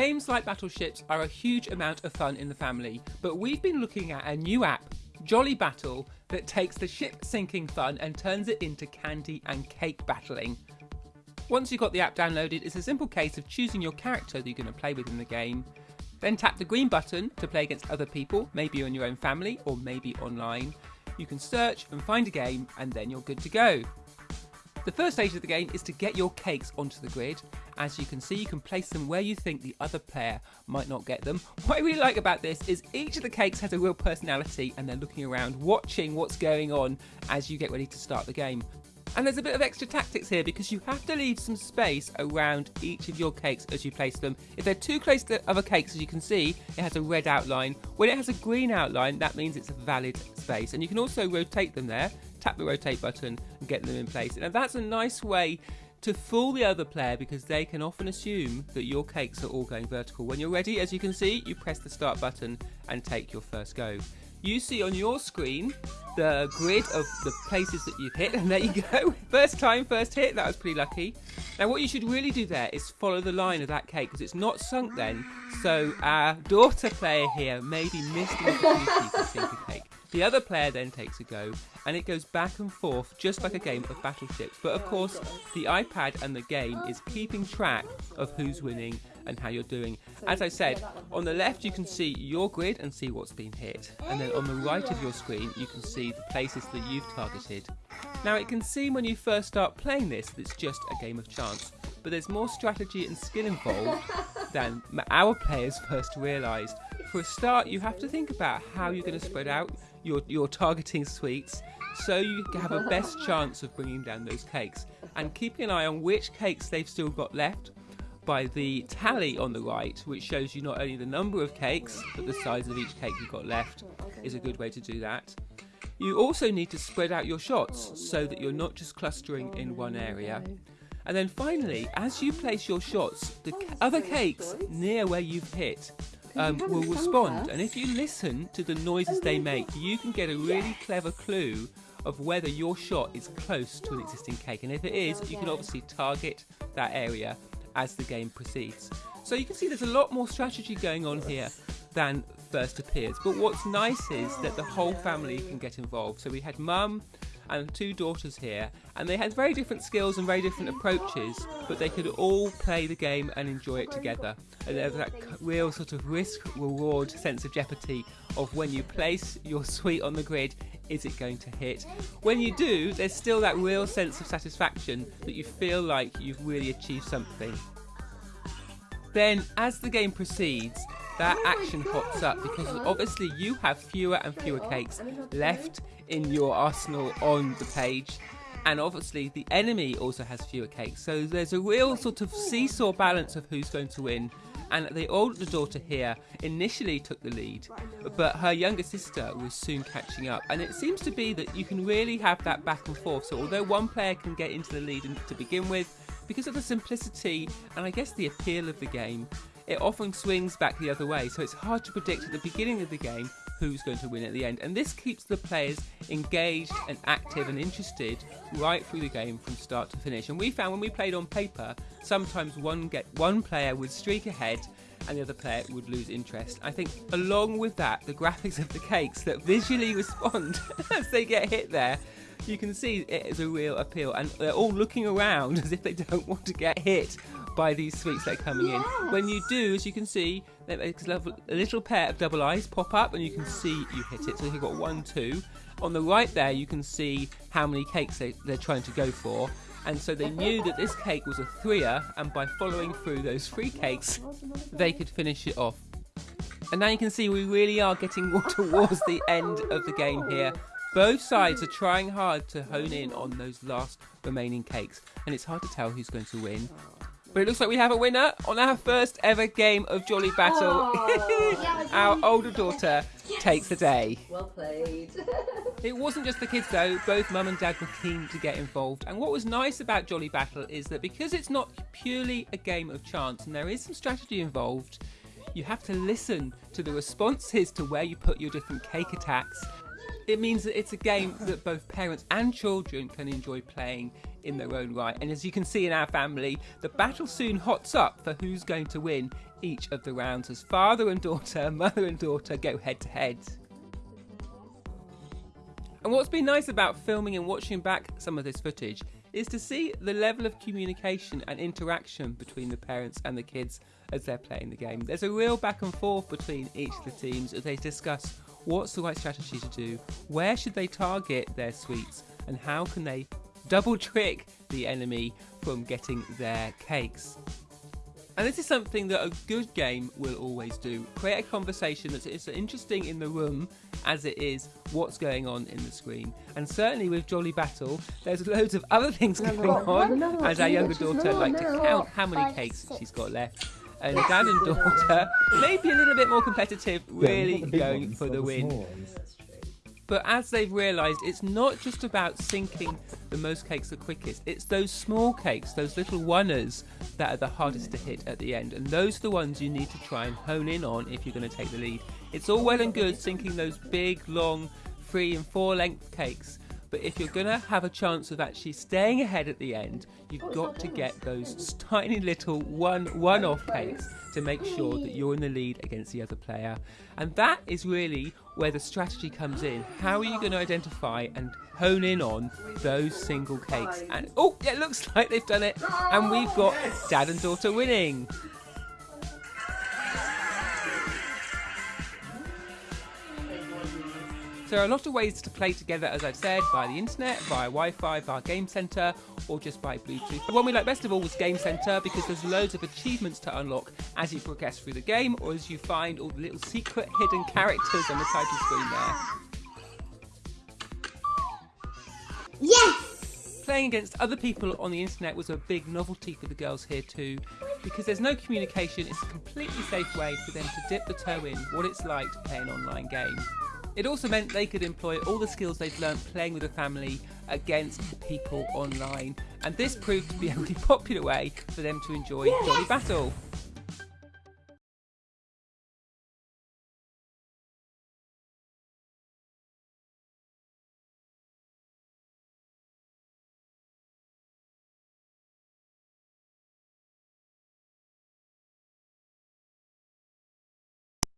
Games like Battleships are a huge amount of fun in the family, but we've been looking at a new app, Jolly Battle, that takes the ship sinking fun and turns it into candy and cake battling. Once you've got the app downloaded, it's a simple case of choosing your character that you're going to play with in the game. Then tap the green button to play against other people, maybe in your own family or maybe online. You can search and find a game, and then you're good to go. The first stage of the game is to get your cakes onto the grid. As you can see, you can place them where you think the other player might not get them. What I really like about this is each of the cakes has a real personality and they're looking around, watching what's going on as you get ready to start the game. And there's a bit of extra tactics here because you have to leave some space around each of your cakes as you place them. If they're too close to other cakes, as you can see, it has a red outline. When it has a green outline, that means it's a valid space. And you can also rotate them there, tap the rotate button and get them in place. And that's a nice way to fool the other player because they can often assume that your cakes are all going vertical. When you're ready, as you can see, you press the start button and take your first go you see on your screen the grid of the places that you've hit, and there you go. First time, first hit. That was pretty lucky. Now, what you should really do there is follow the line of that cake because it's not sunk then. So our daughter player here maybe missed the opportunity to sink a cake. The other player then takes a go, and it goes back and forth just like a game of battleships. But of course, the iPad and the game is keeping track of who's winning and how you're doing. As I said, on the left you can see your grid and see what's been hit, and then on the right of your screen you can see the places that you've targeted. Now it can seem when you first start playing this that it's just a game of chance, but there's more strategy and skill involved than our players first realised. For a start, you have to think about how you're going to spread out your, your targeting sweets so you have a best chance of bringing down those cakes and keeping an eye on which cakes they've still got left by the tally on the right, which shows you not only the number of cakes, but the size of each cake you've got left, is a good way to do that. You also need to spread out your shots so that you're not just clustering in one area. And then finally, as you place your shots, the oh, other cakes near where you've hit um, will respond. And if you listen to the noises they make, you can get a really clever clue of whether your shot is close to an existing cake. And if it is, you can obviously target that area as the game proceeds. So you can see there's a lot more strategy going on here than first appears. But what's nice is that the whole family can get involved. So we had mum and two daughters here, and they had very different skills and very different approaches, but they could all play the game and enjoy it together. And there's that real sort of risk reward sense of jeopardy of when you place your sweet on the grid, is it going to hit? When you do, there's still that real sense of satisfaction that you feel like you've really achieved something. Then, as the game proceeds, that action hops up because obviously you have fewer and fewer cakes left in your arsenal on the page. And obviously, the enemy also has fewer cakes. So there's a real sort of seesaw balance of who's going to win and the older daughter here initially took the lead, but her younger sister was soon catching up. And it seems to be that you can really have that back and forth. So although one player can get into the lead to begin with, because of the simplicity and I guess the appeal of the game, it often swings back the other way. So it's hard to predict at the beginning of the game who's going to win at the end. And this keeps the players engaged and active and interested right through the game from start to finish. And we found when we played on paper, sometimes one get one player would streak ahead and the other player would lose interest. I think along with that, the graphics of the cakes that visually respond as they get hit there you can see it is a real appeal and they're all looking around as if they don't want to get hit by these sweets that are coming in. When you do, as you can see, a little pair of double eyes pop up and you can see you hit it. So you've got one, two. On the right there, you can see how many cakes they, they're trying to go for. And so they knew that this cake was a threer, and by following through those three cakes, they could finish it off. And now you can see we really are getting towards the end of the game here. Both sides are trying hard to hone in on those last remaining cakes, and it's hard to tell who's going to win. But it looks like we have a winner on our first ever game of Jolly Battle. Oh, our older daughter yes. takes the day. Well played. it wasn't just the kids though, both mum and dad were keen to get involved. And what was nice about Jolly Battle is that because it's not purely a game of chance and there is some strategy involved, you have to listen to the responses to where you put your different cake attacks It means that it's a game that both parents and children can enjoy playing in their own right. And as you can see in our family, the battle soon hots up for who's going to win each of the rounds as father and daughter, mother and daughter go head to head. And what's been nice about filming and watching back some of this footage is to see the level of communication and interaction between the parents and the kids as they're playing the game. There's a real back and forth between each of the teams as they discuss what's the right strategy to do, where should they target their sweets, and how can they double trick the enemy from getting their cakes. And this is something that a good game will always do. Create a conversation that's as interesting in the room as it is what's going on in the screen. And certainly with Jolly Battle, there's loads of other things going on as our younger daughter like to count how many cakes she's got left. And dad and daughter maybe a little bit more competitive, really going for the win. But as they've realised, it's not just about sinking the most cakes the quickest, it's those small cakes, those little oneers, that are the hardest to hit at the end. And those are the ones you need to try and hone in on if you're going to take the lead. It's all well and good sinking those big, long, three and four length cakes, but if you're going to have a chance of actually staying ahead at the end, you've got to get those tiny little one one off cakes to make sure that you're in the lead against the other player. And that is really where the strategy comes in. How are you going to identify and hone in on those single cakes? And oh, it looks like they've done it. And we've got dad and daughter winning. There are a lot of ways to play together, as I've said, via the internet, via Wi-Fi, via Game Center, or just by Bluetooth. The one we like best of all was Game Center because there's loads of achievements to unlock as you progress through the game, or as you find all the little secret hidden characters on the title screen there. Yes! Playing against other people on the internet was a big novelty for the girls here too, because there's no communication, it's a completely safe way for them to dip the toe in what it's like to play an online game. It also meant they could employ all the skills they'd learned playing with a family against people online, and this proved to be a really popular way for them to enjoy Jolly Battle.